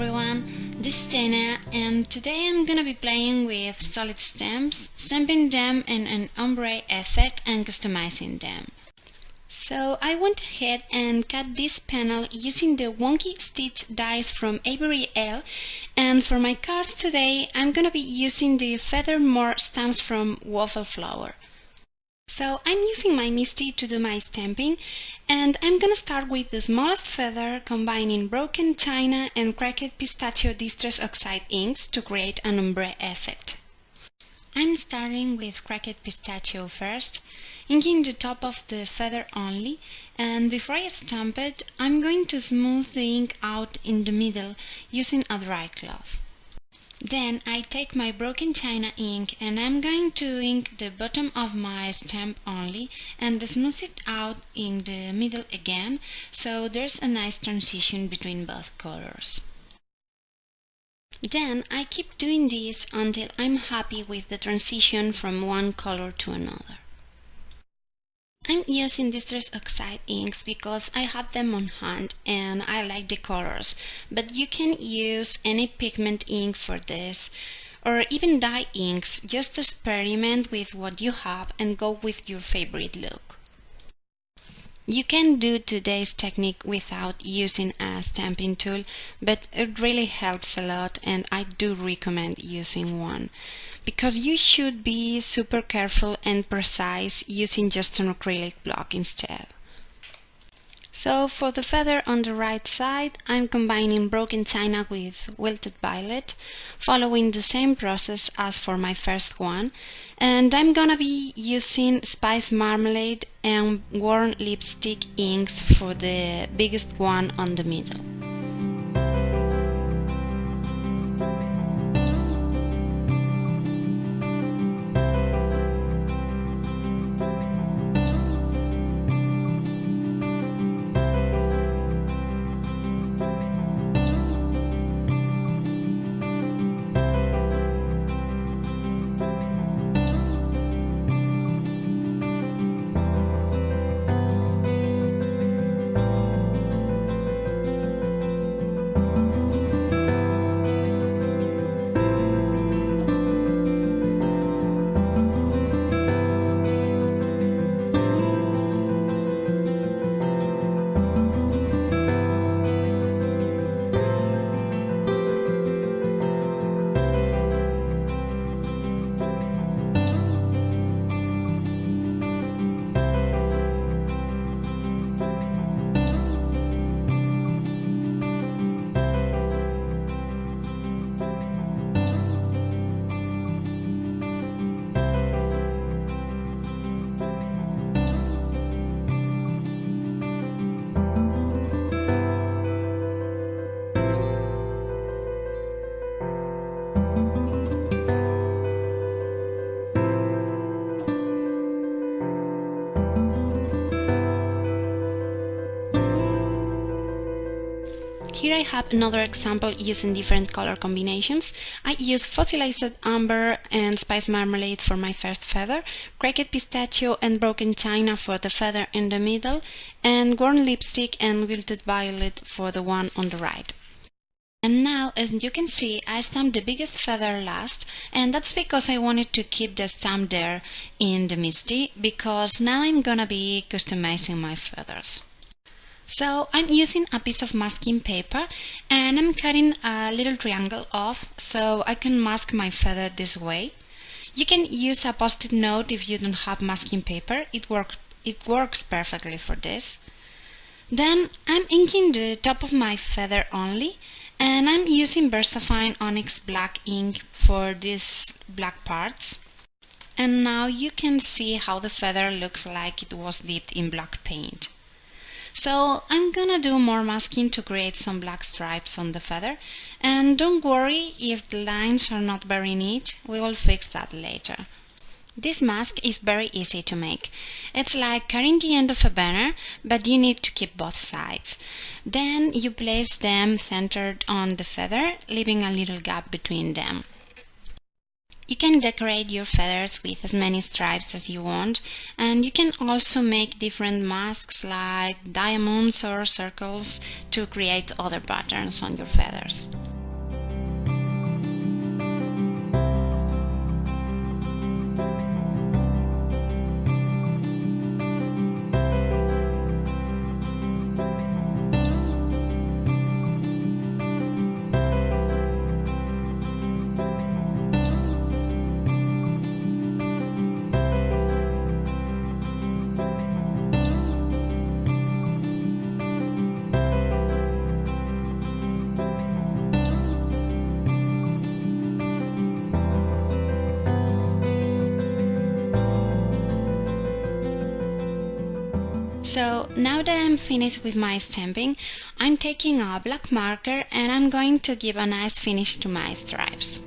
everyone, this is Dana and today I'm gonna be playing with solid stamps, stamping them in an ombre effect and customizing them. So I went ahead and cut this panel using the wonky stitch dies from Avery Elle and for my cards today I'm gonna be using the Feather More stamps from Waffle Flower. So I'm using my MISTI to do my stamping and I'm gonna start with the smallest feather combining broken china and cracked pistachio distress oxide inks to create an ombre effect. I'm starting with cracked pistachio first, inking the top of the feather only and before I stamp it I'm going to smooth the ink out in the middle using a dry cloth. Then I take my broken china ink and I'm going to ink the bottom of my stamp only and smooth it out in the middle again so there's a nice transition between both colors. Then I keep doing this until I'm happy with the transition from one color to another. I'm using Distress Oxide inks because I have them on hand and I like the colors, but you can use any pigment ink for this or even dye inks, just experiment with what you have and go with your favorite look. You can do today's technique without using a stamping tool, but it really helps a lot and I do recommend using one. Because you should be super careful and precise using just an acrylic block instead. So for the feather on the right side, I'm combining broken china with wilted violet, following the same process as for my first one. And I'm gonna be using spice marmalade and worn lipstick inks for the biggest one on the middle. Have another example using different color combinations. I use fossilized amber and spice marmalade for my first feather, cracked pistachio and broken china for the feather in the middle, and worn lipstick and wilted violet for the one on the right. And now, as you can see, I stamped the biggest feather last, and that's because I wanted to keep the stamp there in the MISTI, because now I'm gonna be customizing my feathers. So I'm using a piece of masking paper and I'm cutting a little triangle off so I can mask my feather this way. You can use a post-it note if you don't have masking paper. It, work, it works perfectly for this. Then I'm inking the top of my feather only and I'm using VersaFine Onyx Black ink for these black parts. And now you can see how the feather looks like it was dipped in black paint. So I'm gonna do more masking to create some black stripes on the feather and don't worry if the lines are not very neat, we will fix that later. This mask is very easy to make. It's like cutting the end of a banner, but you need to keep both sides. Then you place them centered on the feather, leaving a little gap between them. You can decorate your feathers with as many stripes as you want and you can also make different masks like diamonds or circles to create other patterns on your feathers. So now that I'm finished with my stamping, I'm taking a black marker and I'm going to give a nice finish to my stripes.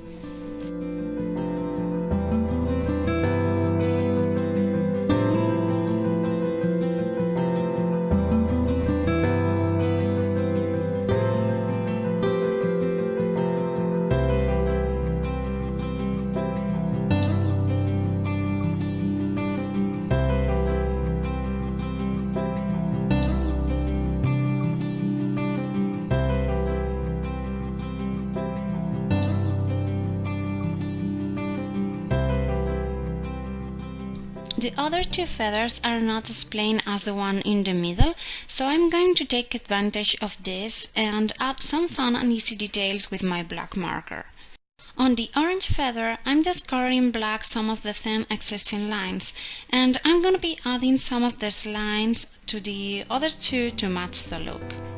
The other two feathers are not as plain as the one in the middle, so I'm going to take advantage of this and add some fun and easy details with my black marker. On the orange feather, I'm just coloring black some of the thin existing lines, and I'm gonna be adding some of these lines to the other two to match the look.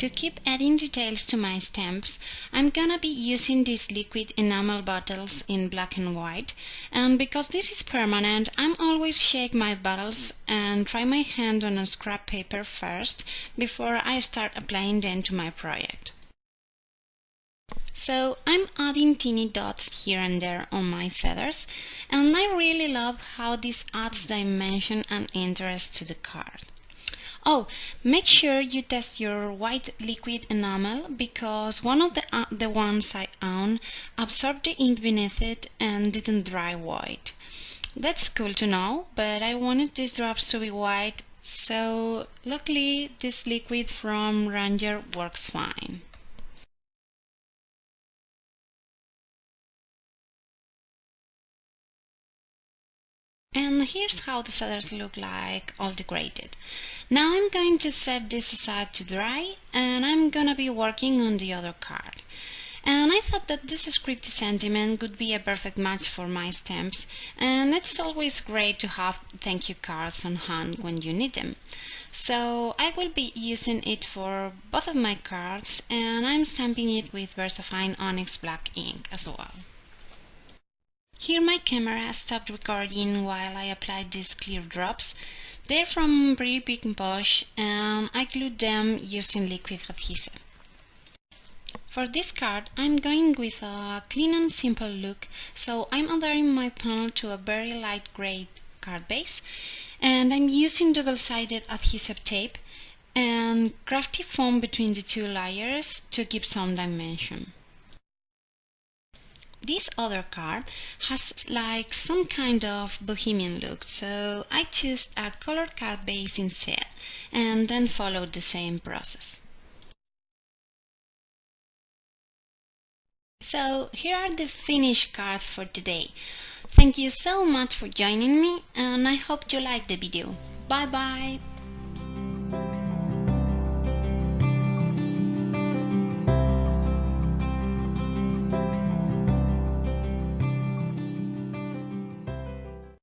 To keep adding details to my stamps, I'm gonna be using these liquid enamel bottles in black and white and because this is permanent I'm always shake my bottles and try my hand on a scrap paper first before I start applying them to my project. So I'm adding teeny dots here and there on my feathers and I really love how this adds dimension and interest to the card. Oh, make sure you test your white liquid enamel because one of the, uh, the ones I own absorbed the ink beneath it and didn't dry white. That's cool to know, but I wanted these drops to be white, so luckily this liquid from Ranger works fine. And here's how the feathers look like all degraded. Now I'm going to set this aside to dry and I'm gonna be working on the other card. And I thought that this scripty sentiment would be a perfect match for my stamps and it's always great to have thank you cards on hand when you need them. So I will be using it for both of my cards and I'm stamping it with VersaFine Onyx Black ink as well. Here my camera stopped recording while I applied these clear drops. They're from Pretty Pink Posh and I glued them using liquid adhesive. For this card I'm going with a clean and simple look, so I'm adhering my panel to a very light grey card base and I'm using double-sided adhesive tape and crafty foam between the two layers to give some dimension. This other card has like some kind of bohemian look, so I chose a colored card base instead and then followed the same process. So here are the finished cards for today. Thank you so much for joining me and I hope you liked the video. Bye bye!